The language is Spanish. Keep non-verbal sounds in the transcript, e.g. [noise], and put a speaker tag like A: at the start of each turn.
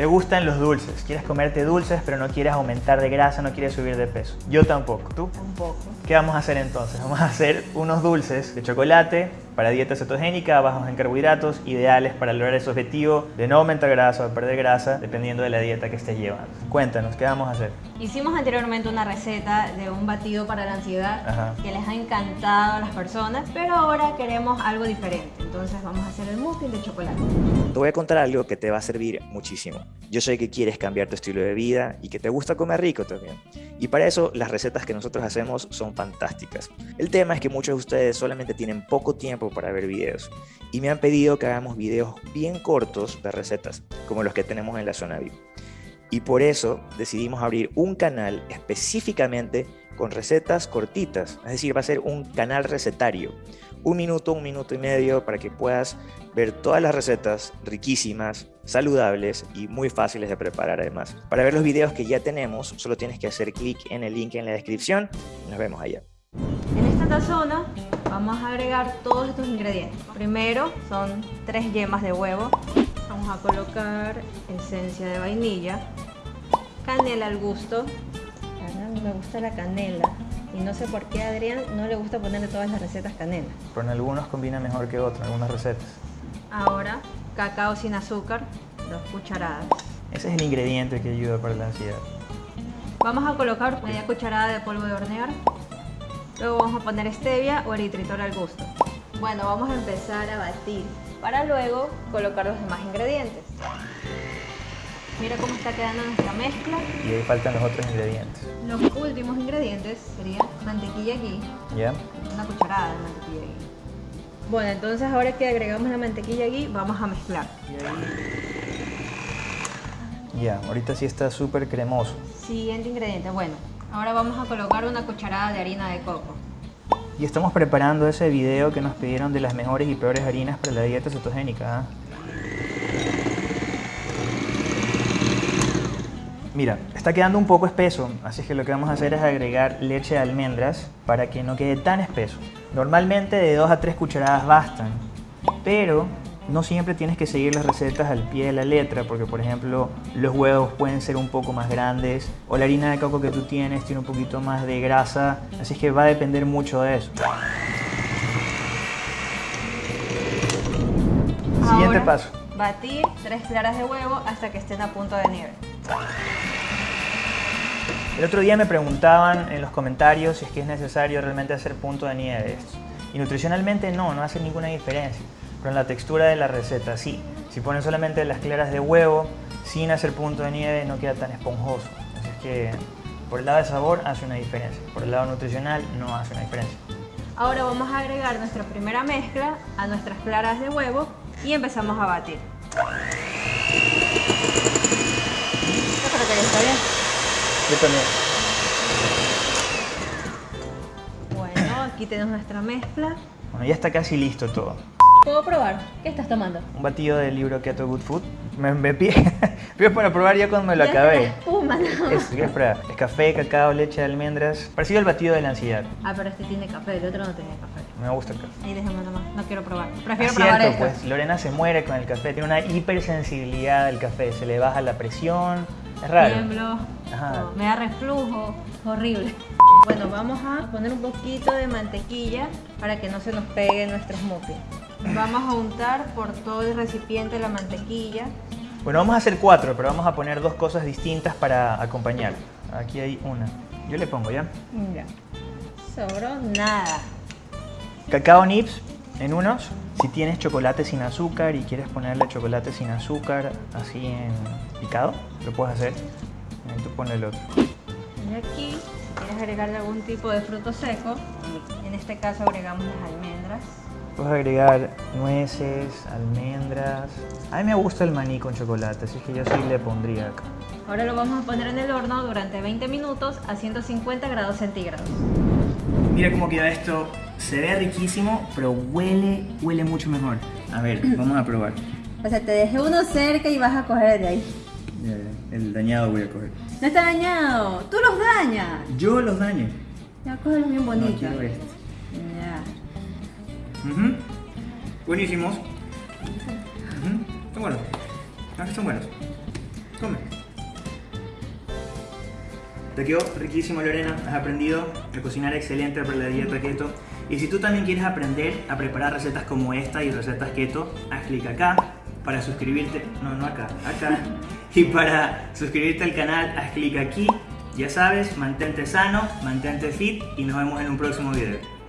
A: Te gustan los dulces, quieres comerte dulces pero no quieres aumentar de grasa, no quieres subir de peso. Yo tampoco. ¿Tú?
B: Tampoco.
A: ¿Qué vamos a hacer entonces? Vamos a hacer unos dulces de chocolate para dieta cetogénica, bajos en carbohidratos, ideales para lograr ese objetivo de no aumentar grasa o de perder grasa, dependiendo de la dieta que estés llevando. Cuéntanos, ¿qué vamos a hacer?
B: Hicimos anteriormente una receta de un batido para la ansiedad
A: Ajá.
B: que les ha encantado a las personas, pero ahora queremos algo diferente. Entonces vamos a hacer el muffin de chocolate.
C: Te voy a contar algo que te va a servir muchísimo. Yo sé que quieres cambiar tu estilo de vida y que te gusta comer rico también. Y para eso las recetas que nosotros hacemos son fantásticas. El tema es que muchos de ustedes solamente tienen poco tiempo para ver videos y me han pedido que hagamos videos bien cortos de recetas, como los que tenemos en la zona VIP. Y por eso decidimos abrir un canal específicamente con recetas cortitas, es decir, va a ser un canal recetario. Un minuto, un minuto y medio para que puedas ver todas las recetas riquísimas, saludables y muy fáciles de preparar además. Para ver los videos que ya tenemos, solo tienes que hacer clic en el link en la descripción nos vemos allá.
B: En esta tazona vamos a agregar todos estos ingredientes. Primero son tres yemas de huevo. Vamos a colocar esencia de vainilla, canela al gusto. Me gusta la canela y no sé por qué a Adrián no le gusta ponerle todas las recetas canela.
A: Pero en algunos combina mejor que otros, en algunas recetas.
B: Ahora cacao sin azúcar, dos cucharadas.
A: Ese es el ingrediente que ayuda para la ansiedad.
B: Vamos a colocar media cucharada de polvo de hornear. Luego vamos a poner stevia o eritritol al gusto. Bueno, vamos a empezar a batir para luego colocar los demás ingredientes. Mira cómo está quedando nuestra mezcla.
A: Y ahí faltan los otros ingredientes.
B: Los últimos ingredientes serían mantequilla ghee,
A: ¿Ya?
B: una cucharada de mantequilla ghee. Bueno, entonces ahora que agregamos la mantequilla ghee, vamos a mezclar.
A: Ya, ahorita sí está súper cremoso.
B: Siguiente ingrediente, bueno, ahora vamos a colocar una cucharada de harina de coco.
A: Y estamos preparando ese video que nos pidieron de las mejores y peores harinas para la dieta cetogénica. ¿ah? Mira, está quedando un poco espeso, así que lo que vamos a hacer es agregar leche de almendras para que no quede tan espeso. Normalmente de 2 a 3 cucharadas bastan, pero no siempre tienes que seguir las recetas al pie de la letra, porque por ejemplo los huevos pueden ser un poco más grandes o la harina de coco que tú tienes tiene un poquito más de grasa, así que va a depender mucho de eso. Siguiente paso.
B: Batir tres claras de huevo hasta que estén a punto de nieve.
A: El otro día me preguntaban en los comentarios si es que es necesario realmente hacer punto de nieve. Y nutricionalmente no, no hace ninguna diferencia. Pero en la textura de la receta sí. Si ponen solamente las claras de huevo sin hacer punto de nieve no queda tan esponjoso. Así es que por el lado de sabor hace una diferencia. Por el lado nutricional no hace una diferencia.
B: Ahora vamos a agregar nuestra primera mezcla a nuestras claras de huevo y empezamos a batir. Yo creo que ya está bien.
A: Yo también.
B: Bueno, aquí tenemos nuestra mezcla.
A: Bueno, ya está casi listo todo.
B: ¿Puedo probar? ¿Qué estás tomando?
A: Un batido del libro Keto Good Food. Me, me pide, [laughs] pide para probar ya cuando me lo
B: Ya
A: acabé.
B: espuma, ¿no?
A: Es, es, para- es café, cacao, leche de almendras. Parecido al batido de la ansiedad.
B: Ah, pero este tiene café, el otro no tiene café.
A: Me gusta el café.
B: Ahí déjame nomás, no quiero probar.
A: Es
B: Prefiero probar
A: cierto,
B: esto.
A: pues Lorena se muere con el café, tiene una hipersensibilidad al café, se le baja la presión, es raro.
B: Tiemblo,
A: Ajá.
B: o me da reflujo, horrible. Bueno, vamos a poner un poquito de mantequilla para que no se nos pegue nuestro smoothie. Vamos a untar por todo el recipiente la mantequilla.
A: Bueno, vamos a hacer cuatro, pero vamos a poner dos cosas distintas para acompañar. Aquí hay una. Yo le pongo ya.
B: Ya. Sobró nada.
A: Cacao nips en unos. Si tienes chocolate sin azúcar y quieres ponerle chocolate sin azúcar así en picado, lo puedes hacer. Ahí tú ponle el otro.
B: Y aquí, si quieres agregarle algún tipo de fruto seco, en este caso agregamos las almendras.
A: Puedes agregar nueces, almendras. A mí me gusta el maní con chocolate, así que yo sí le pondría acá.
B: Ahora lo vamos a poner en el horno durante 20 minutos a 150 grados centígrados.
A: Mira cómo queda esto. Se ve riquísimo, pero huele, huele mucho mejor. A ver, [clears throat] vamos a probar.
B: O sea, te dejé uno cerca y vas a coger de ahí.
A: El dañado voy a coger.
B: No está dañado, tú los dañas.
A: Yo los daño.
B: Ya cógelos bien bonitos.
A: quiero Uh. Buenísimos. Uh -huh. Están buenos. Aquí son buenos. Ah, Come. Te quedó riquísimo, Lorena. Has aprendido a cocinar excelente para la dieta keto. Y si tú también quieres aprender a preparar recetas como esta y recetas keto, haz clic acá para suscribirte. No, no acá, acá. [laughs] y para suscribirte al canal, haz clic aquí. Ya sabes, mantente sano, mantente fit y nos vemos en un próximo video.